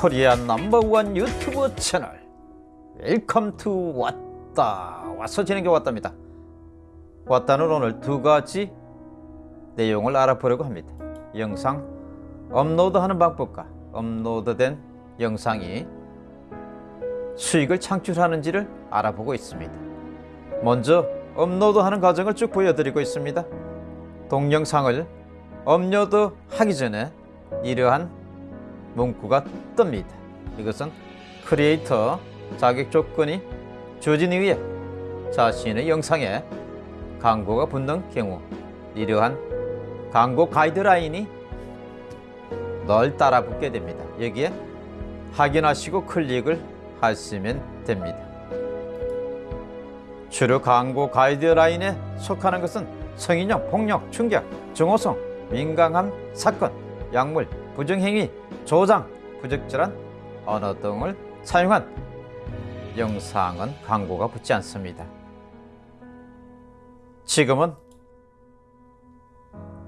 Korea number one 유튜브 채널. Welcome to 왔다. 와서 진행해 왔답니다. 왔다는 오늘 두 가지 내용을 알아보려고 합니다. 영상 업로드하는 방법과 업로드된 영상이 수익을 창출하는지를 알아보고 있습니다. 먼저 업로드하는 과정을 쭉 보여드리고 있습니다. 동영상을 업로드하기 전에 이러한 문구가 뜹니다. 이것은 크리에이터 자격 조건이 주어진 이후에 자신의 영상에 광고가 붙는 경우 이러한 광고 가이드라인이 널 따라 붙게 됩니다. 여기에 확인하시고 클릭을 하시면 됩니다. 주로 광고 가이드라인에 속하는 것은 성인용, 폭력, 충격, 증오성, 민감한 사건, 약물, 부정행위, 조장, 부적절한 언어 등을 사용한 영상은 광고가 붙지 않습니다. 지금은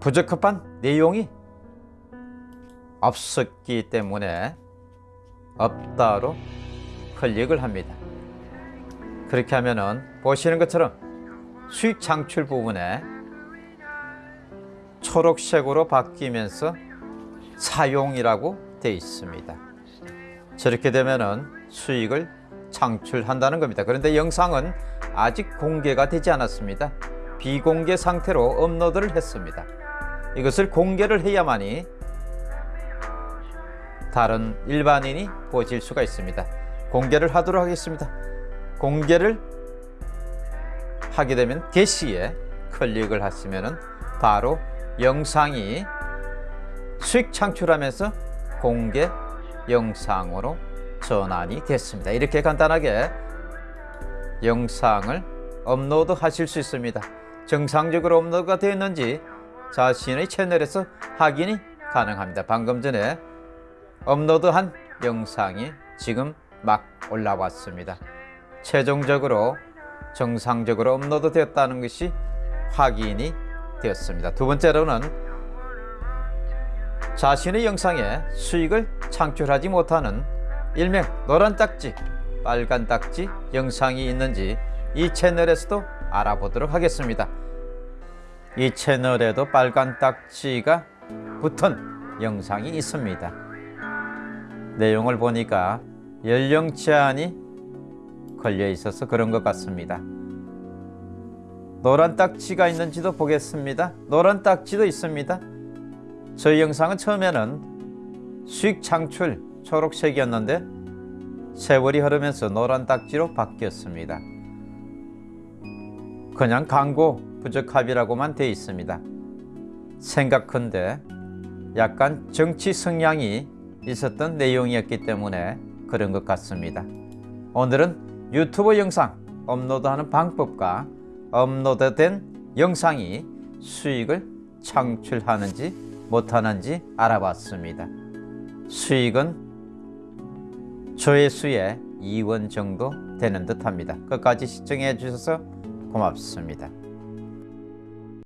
부적합한 내용이 없었기 때문에 없다로 클릭을 합니다. 그렇게 하면은 보시는 것처럼 수익 창출 부분에 초록색으로 바뀌면서 사용이라고 되어 있습니다. 저렇게 되면은 수익을 창출한다는 겁니다. 그런데 영상은 아직 공개가 되지 않았습니다. 비공개 상태로 업로드를 했습니다. 이것을 공개를 해야만이 다른 일반인이 보실 수가 있습니다. 공개를 하도록 하겠습니다. 공개를 하게 되면 게시에 클릭을 하시면 바로 영상이 수익 창출하면서 공개 영상으로 전환이 됐습니다. 이렇게 간단하게 영상을 업로드 하실 수 있습니다. 정상적으로 업로드가 되었는지 자신의 채널에서 확인이 가능합니다. 방금 전에 업로드한 영상이 지금 막 올라왔습니다. 최종적으로 정상적으로 업로드 되었다는 것이 확인이 되었습니다. 두 번째로는 자신의 영상에 수익을 창출하지 못하는 일명 노란 딱지, 빨간 딱지 영상이 있는지 이 채널에서도 알아보도록 하겠습니다. 이 채널에도 빨간 딱지가 붙은 영상이 있습니다. 내용을 보니까 연령 제한이 걸려 있어서 그런 것 같습니다. 노란 딱지가 있는지도 보겠습니다. 노란 딱지도 있습니다. 저희 영상은 처음에는 수익 창출 초록색이었는데 세월이 흐르면서 노란 딱지로 바뀌었습니다. 그냥 광고 부적합이라고만 되어 있습니다. 생각컨대 약간 정치 성향이 있었던 내용이었기 때문에 그런 것 같습니다. 오늘은 유튜브 영상 업로드하는 방법과 업로드된 영상이 수익을 창출하는지 못하는지 알아봤습니다. 수익은 조회수의 2원 정도 되는 듯 합니다. 끝까지 시청해 주셔서 고맙습니다.